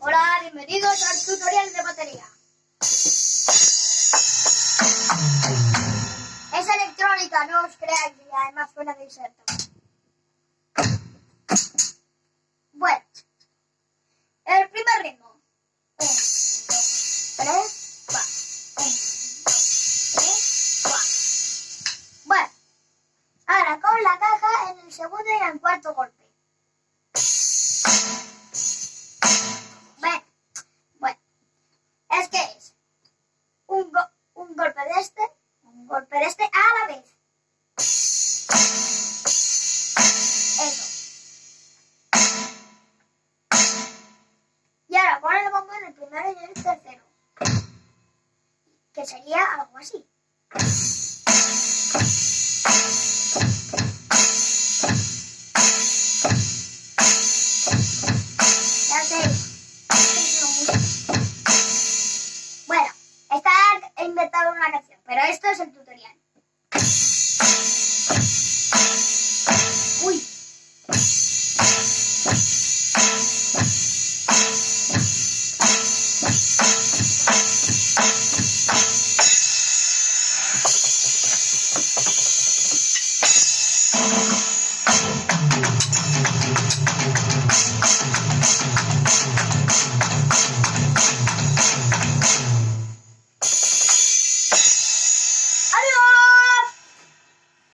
Hola, bienvenidos al tutorial de batería. Es electrónica, no os creáis, y además suena de inserto. Bueno, el primer ritmo. Un, dos, tres, cuatro. Un, dos, tres, cuatro. Bueno, ahora con la caja en el segundo y en el cuarto golpe. Golpe de este, un golpe de este a la vez. Eso. Y ahora pon el bombo en el primero y en el tercero. Que sería algo así. inventado una canción, pero esto es el tutorial. Uy.